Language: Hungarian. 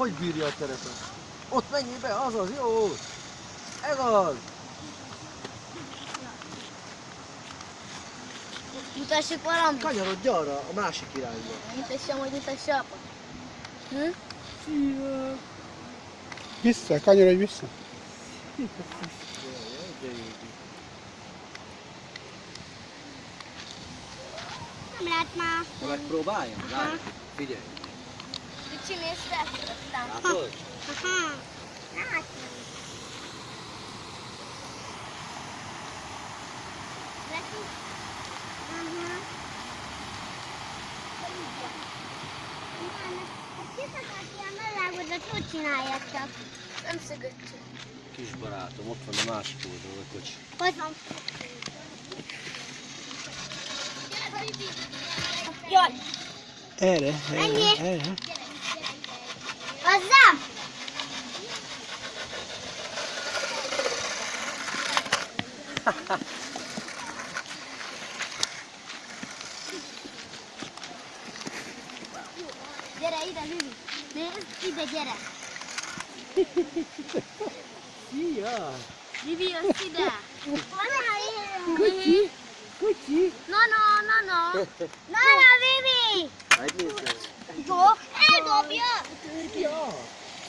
Hogy bírja a terepet? Ott menjél be, az az, jó! Ez az! Mutassuk valamit. Kanyarodj arra, a másik irányba. Mutassam, hogy mutassa apa. Hm? Vissza, kanyarodj vissza. Nem lehet már. Megpróbáljam? Várj, figyelj. Kicsi nézd fel, aztán. Látod? Aha. Látom. Neki? Aha. Kiszakadt ilyen mellágodat, hogy csinálják csak? Nem szögöttük. Kis barátom, ott van a másik oldalon a kocsi. Hogy van? Jaj, Erre, erre, erre. Gera ida Lili. Ne ida gera. Iya. Lili osida. Mana hari? Kuci. Kuci. No no no no. No no Lili. Ayo. Go. Eh, go biar. Biar.